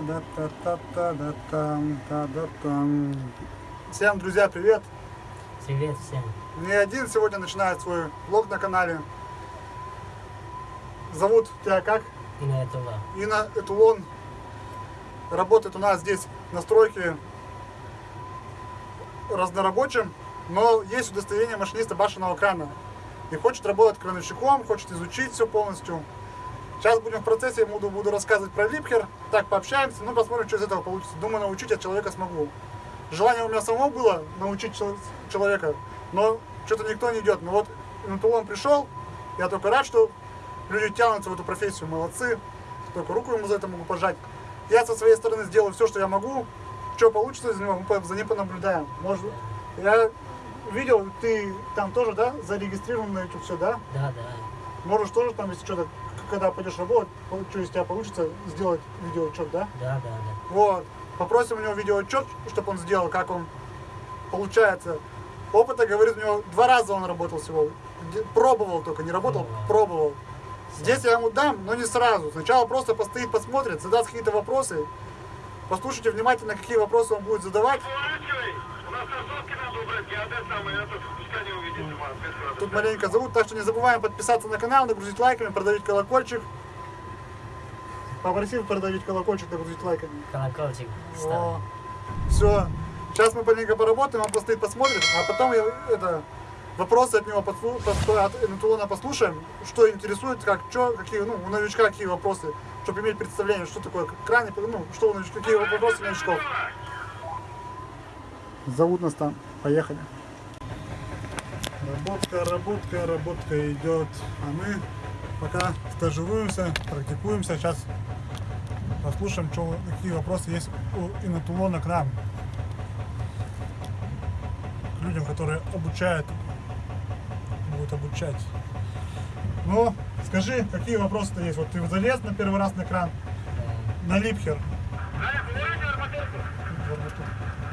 Та-да-та-та-та-да-там, та-да-там. Всем, друзья, привет! Привет всем. Не один сегодня начинает свой влог на канале. Зовут тебя как? И на этого. Инна Этулон. Работает у нас здесь на стройке разнорабочим, но есть удостоверение машиниста башенного крана. И хочет работать крановщиком, хочет изучить все полностью. Сейчас будем в процессе, буду, буду рассказывать про липхер. Так, пообщаемся, ну посмотрим, что из этого получится. Думаю, научить я человека смогу. Желание у меня самого было научить чел- человека, но что-то никто не идет. Но вот Интулон пришел, я только рад, что люди тянутся в эту профессию, молодцы. Только руку ему за это могу пожать. Я со своей стороны сделаю все, что я могу. Что получится из него, мы за ним понаблюдаем. Может, я видел, ты там тоже, да, зарегистрирован на YouTube все, да? Да, да. Можешь тоже там, если что-то, когда пойдешь работать, что из тебя получится, сделать видеоотчет, да? Да, да, да. Вот. Попросим у него видеоотчет, чтобы он сделал, как он получается. Опыта, говорит, у него два раза он работал всего. Пробовал только, не работал, Ага. пробовал. Здесь я ему дам, но не сразу. Сначала просто постоит, посмотрит, задаст какие-то вопросы. Послушайте внимательно, какие вопросы он будет задавать. Поворачивай! У нас кроссовки надо убрать, я это самое, это пускай не увидит. Ма, опять сразу. Тут маленько зовут, так что не забываем подписаться на канал, нагрузить лайками, продавить колокольчик. Попросил продавить колокольчик, нагрузить лайками. Колокольчик О, все. Сейчас мы маленько поработаем, он постоит, посмотрит, а потом я, это, вопросы от него подслу- под- от Энтулона послушаем, что интересует, как, что, какие, ну, у новичка какие вопросы, чтобы иметь представление, что такое краник, ну, что у новичка, какие вопросы у новичков. Зовут нас там, поехали. Работка, работка, работка идет, а мы пока стажируемся, практикуемся, сейчас послушаем, что, какие вопросы есть у Инатулона к нам. К людям, которые обучают, будут обучать. Ну, скажи, какие вопросы-то есть? Вот ты залез на первый раз на кран, на липхер.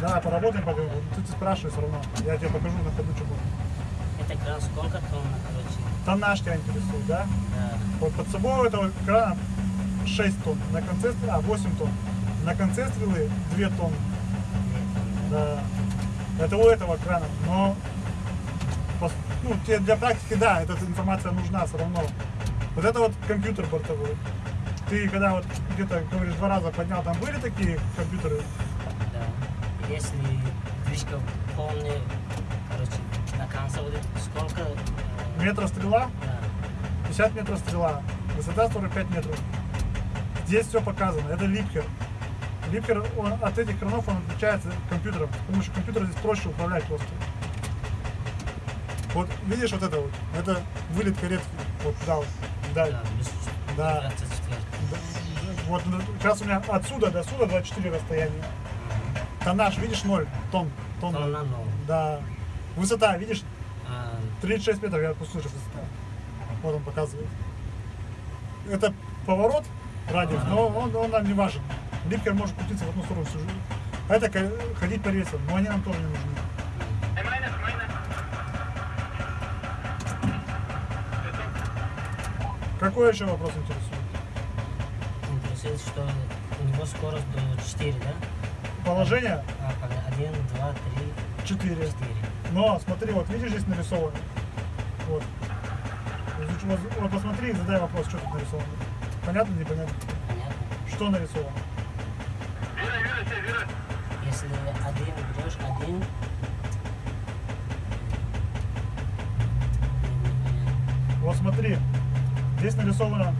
Да, поработаем пока. Ты, ты спрашивай все равно. Я тебе покажу на ходу, что будет. Это кран сколько тонн, короче? Тоннаж тебя интересует, да? Да. Вот под собой у этого крана 6 тонн, на конце стрелы, а 8 тонн. На конце стрелы 2 тонны. Да. Это у этого крана. Но ну, тебе для практики, да, эта информация нужна все равно. Вот это вот компьютер бортовой. Ты когда вот где-то, говоришь, два раза поднял, там были такие компьютеры? Да. Если движка полная, короче, на конце вот это сколько? э, Метра стрела, Да. 50 метров стрела, высота 45 метров. Здесь все показано, это липкер. Липкер он, от этих кранов он отличается компьютером, потому что компьютер здесь проще управлять просто. Вот видишь вот это вот, это вылет каретки, вот дал. Да, Да. 24. Да, Вот ну, сейчас у меня отсюда до сюда 24 расстояния. Тоннаж, видишь, 0 тонн. Тонна. Тонна ноль. Да. Высота, видишь, А, 36 метров, я сейчас высота. Вот он показывает. Это поворот, радиус, но он, он нам не важен. Липкер может крутиться в одну сторону всю жизнь. А это ходить по рельсам, но они нам тоже не нужны. Какой еще вопрос интересует? интересует, что у него скорость до 4, да? Положение А, 1, 2, 3, 4. 4. Но смотри, вот видишь, здесь нарисовано. Вот. Вот, посмотри и задай вопрос, что тут нарисовано. Понятно, непонятно? Понятно? Что нарисовано? Вера, Вера, Вера. Если один берешь один, Вот смотри, здесь нарисована,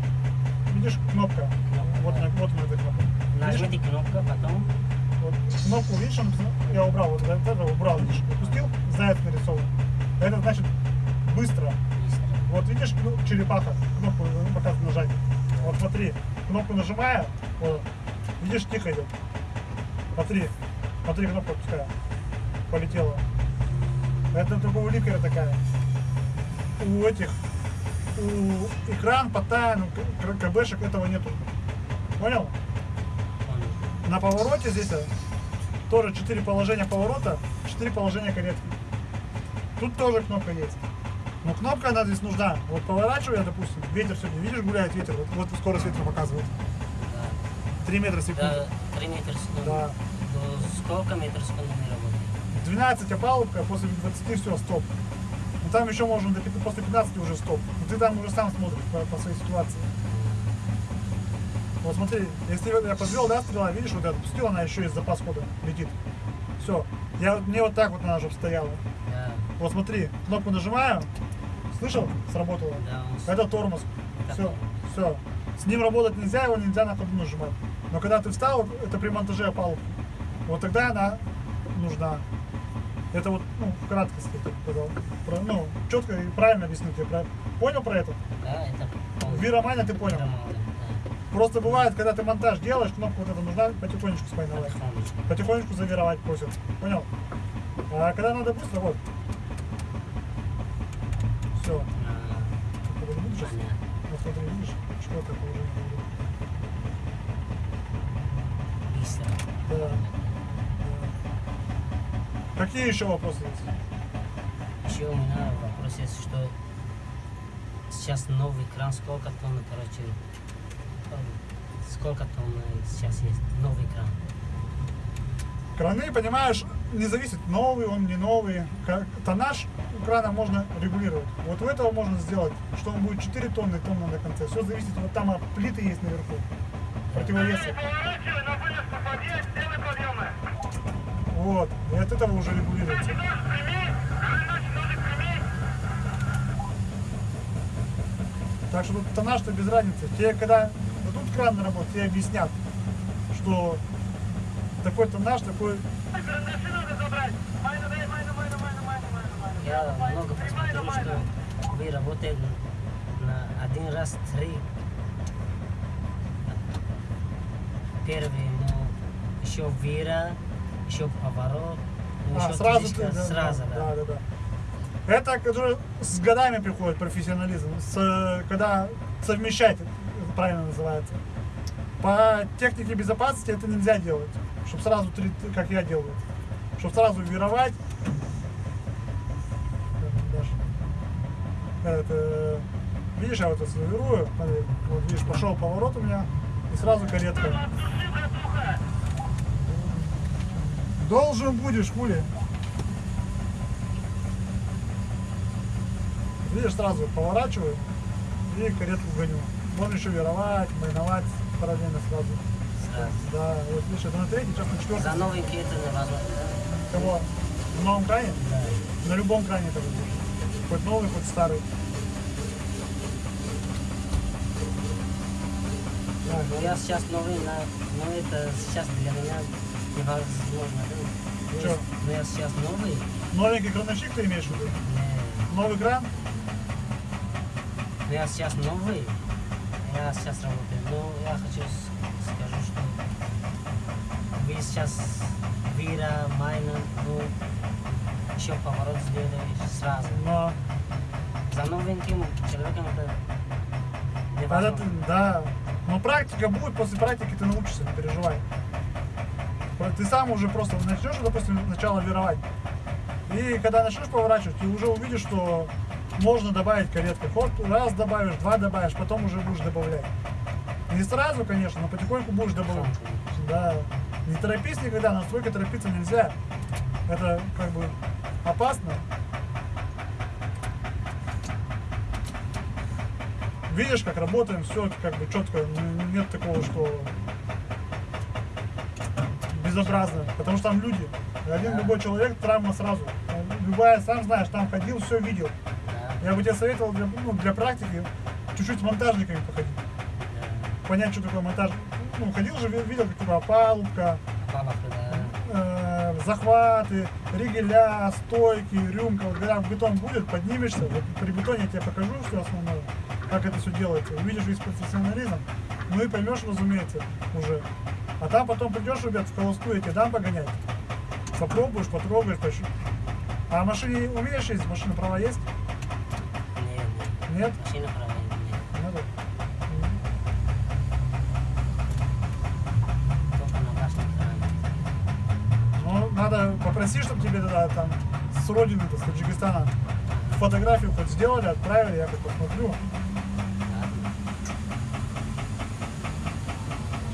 видишь, кнопка. Кнопка, Вот, да. на, вот на этой кнопке. Нажмите кнопку, потом вот кнопку, видишь, он, я убрал, вот это убрал, видишь, опустил, заяц нарисован. Это значит быстро. Вот видишь, ну, черепаха, кнопку ну, показывает нажать. Вот смотри, кнопку нажимаю, вот, видишь, тихо идет. Смотри, смотри, кнопку отпускаю. Полетела. Это только у ликера такая. У этих, у экран, ну, КБшек этого нету. Понял? На повороте здесь а, тоже 4 положения поворота, 4 положения каретки. Тут тоже кнопка есть. Но кнопка она здесь нужна. Вот поворачиваю я, допустим, ветер сегодня, видишь, гуляет ветер, вот, вот скорость ветра показывает. Да. 3 метра в секунду. До 3 метра в секунду. Да. Сколько метров в секунду не работает? 12 опалубка, после 20 все, стоп. Ну там еще можно до после 15 уже стоп. Но ты там уже сам смотришь по, по своей ситуации. Вот смотри, если я подвел, да, стрела, видишь, вот я отпустил, она еще из запас хода летит. Все. Я, мне вот так вот она уже стояла. Да, Вот смотри, кнопку нажимаю, слышал, сработало. да, он Это тормоз. Все, все. С ним работать нельзя, его нельзя на ходу нажимать. Но когда ты встал, это при монтаже опалубки. Вот тогда она нужна. Это вот, ну, в краткости, сказал. Про- ну, четко и правильно объяснил тебе. Про... Понял про это? Да, это. Виромания ты понял. Роман, да. Просто бывает, когда ты монтаж делаешь, кнопку вот эту нужна потихонечку спайновать. Потихонечку. Завировать просят. Понял? А когда надо быстро, вот. Все. Видишь? Вот смотри, видишь, четкое положение. Быстро. Да. Да. Какие еще вопросы есть? Еще у меня вопрос есть, что сейчас новый кран, сколько тонн, короче, сколько тонн сейчас есть новый кран? Краны, понимаешь, не зависит, новый он, не новый. Тоннаж крана можно регулировать. Вот у этого можно сделать, что он будет 4 тонны, тонна на конце. Все зависит, вот там а, плиты есть наверху. Противовесы. Вот. И от этого уже регулируется. Так что тут тоннаж-то без разницы. Тебе когда дадут кран на работу, тебе объяснят, что такой тоннаж, такой... Я много посмотрел, что вы работаете на один раз три. Первый, ну, еще вира, еще поворот, ну, А, еще сразу ты, да, сразу, да, да. да. Это который с годами приходит профессионализм, с, когда совмещать, правильно называется. По технике безопасности это нельзя делать, чтобы сразу, как я делаю, чтобы сразу вировать. Это, видишь, я вот это завирую, вот видишь, пошел поворот у меня, и сразу каретка. Должен будешь, хули. Видишь, сразу поворачиваю и каретку гоню. Можно еще вировать, майновать параллельно сразу. Сразу. Да, вот видишь, это на третий, сейчас на За четвертый. новенький это невозможно. Кого? В новом кране? Да. На любом кране это будет. Хоть новый, хоть старый. Да, Ну я сейчас новый, на, но это сейчас для меня невозможно. да. Чё? Ну я сейчас новый, Новенький крановщик ты имеешь в виду? Новый кран? Ну я сейчас новый, я сейчас работаю. Но я хочу с- скажу, что вы сейчас Вира, Майна, ну еще поворот сделали сразу. Но За новеньким человеком это Когда невозможно. ты, да. Но практика будет, после практики ты научишься, не переживай. Ты сам уже просто начнешь, допустим, сначала вировать. И когда начнешь поворачивать, ты уже увидишь, что можно добавить каретку. Ход раз добавишь, два добавишь, потом уже будешь добавлять. Не сразу, конечно, но потихоньку будешь добавлять. Да. Не торопись никогда, настолько торопиться нельзя. Это как бы опасно. Видишь, как работаем, все как бы четко, н- нет такого, что безобразно, потому что там люди. Один любой человек, травма сразу. Любая, сам знаешь, там ходил, все видел. Я бы тебе советовал для, ну, для практики чуть-чуть с монтажниками походить. Понять, что такое монтаж. Ну, ходил же, ви- видел, как Паловка, да. э, захваты, ригеля, стойки, рюмка. Вот когда бетон будет, поднимешься. Вот при бетоне я тебе покажу все основное, как это все делается. Увидишь весь профессионализм, ну и поймешь, разумеется, уже. А там потом придешь, ребят, в холостую, я тебе дам погонять. Попробуешь, потрогаешь, поищешь. А машине умеешь ездить? Машина права есть? Нет, нет. Нет? Машина права нет. Надо? Только на башне кране. Ну, надо попросить, чтобы тебе тогда там с родины, с Таджикистана фотографию хоть сделали, отправили, я как посмотрю.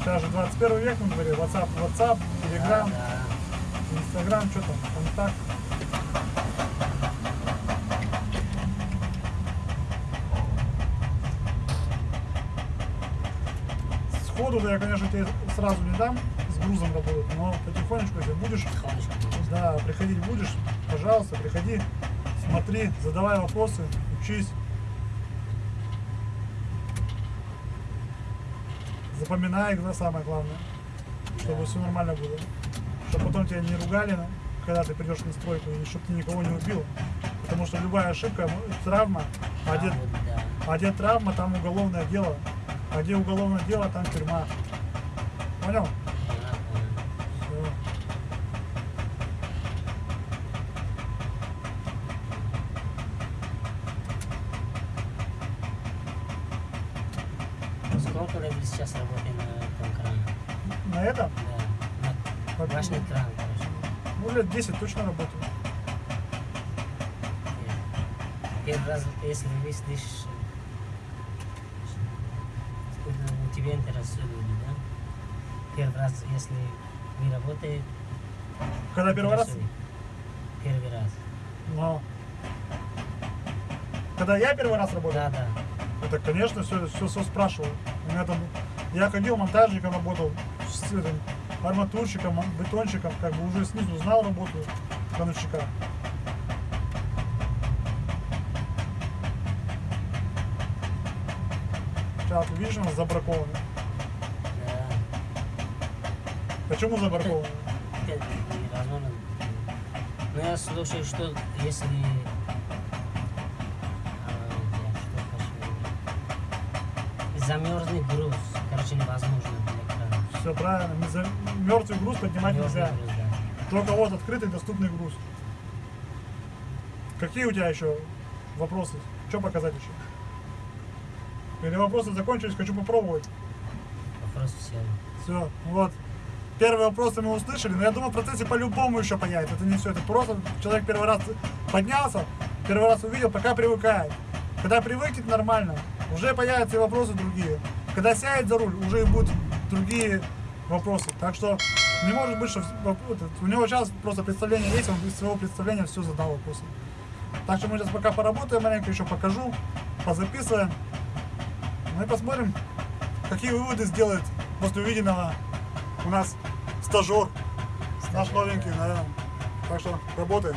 Сейчас же 21 век на дворе. WhatsApp, WhatsApp, Telegram, Instagram, что там, контакт. Сходу, да, я, конечно, тебе сразу не дам с грузом работать, но потихонечку, если будешь, потихонечку. да, приходить будешь, пожалуйста, приходи, смотри, задавай вопросы, учись. Запоминай да, самое главное, чтобы Да. все нормально было. Чтобы потом тебя не ругали, когда ты придешь на стройку, и чтобы ты никого не убил. Потому что любая ошибка, ну, травма, а где, вот, да. а где травма, там уголовное дело. А где уголовное дело, там тюрьма. Понял? Сколько лет сейчас работаете на этом кране? На этом? Да. На Башный кран, короче. Ну, лет 10 точно работаю. Первый раз, если вы слышишь, это у тебя интересует люди, да? Первый раз, если вы работаете... Когда первый раз? Первый раз. Но. Когда я первый раз работал, Да, да. это, конечно, все, все, все спрашивал. У меня там, я ходил монтажником, работал, с этим, арматурщиком, бетонщиком, как бы уже снизу знал работу крановщика. Сейчас, ты видишь, у нас забраковано. да. Почему забраковано? Это невозможно. Но я слушаю, что если... а, что хочу? Замерзнет груз, короче, невозможно для крана. Все правильно. Мертвый груз поднимать Замерзлый нельзя. груз, да. Только вот открытый доступный груз. Какие у тебя еще вопросы? Что показать еще? Или вопросы закончились, хочу попробовать. Вопрос все. Все, вот. Первые вопросы мы услышали, но я думаю, в процессе по-любому еще появится. Это не все, это просто человек первый раз поднялся, первый раз увидел, пока привыкает. Когда привыкнет нормально, уже появятся и вопросы другие. Когда сядет за руль, уже и будут другие вопросы. Так что не может быть, что у него сейчас просто представление есть, он из своего представления все задал вопросы. Так что мы сейчас пока поработаем маленько, еще покажу, позаписываем. И посмотрим, какие выводы сделает после увиденного у нас стажер, наш новенький, да. Так что работаем.